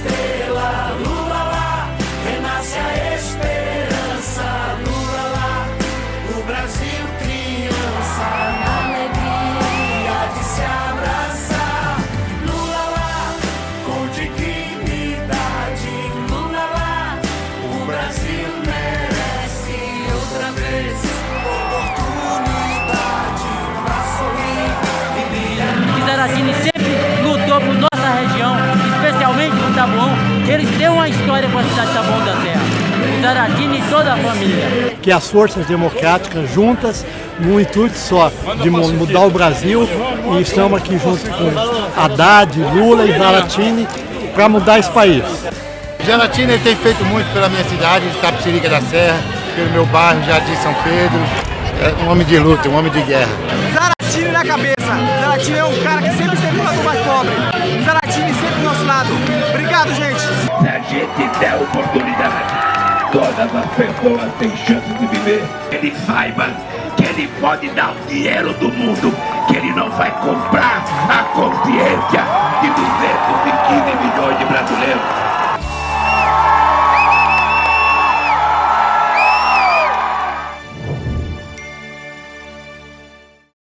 stay. Eles têm uma história com a cidade de Taboão da Serra. O Zaratini e toda a família. Que as forças democráticas juntas, no intuito só de mudar o Brasil, e estamos aqui junto com Haddad, Lula e Zaratini para mudar esse país. Zaratini tem feito muito pela minha cidade, de Tapicirica da Serra, pelo meu bairro, Jardim São Pedro. É um homem de luta, um homem de guerra. Zaratini na cabeça. Zaratini é um cara que sempre esteve do mais pobre. Zaratini gente der oportunidade, todas as pessoas têm chance de viver. Ele saiba que ele pode dar o dinheiro do mundo, que ele não vai comprar a consciência de 215 milhões de brasileiros.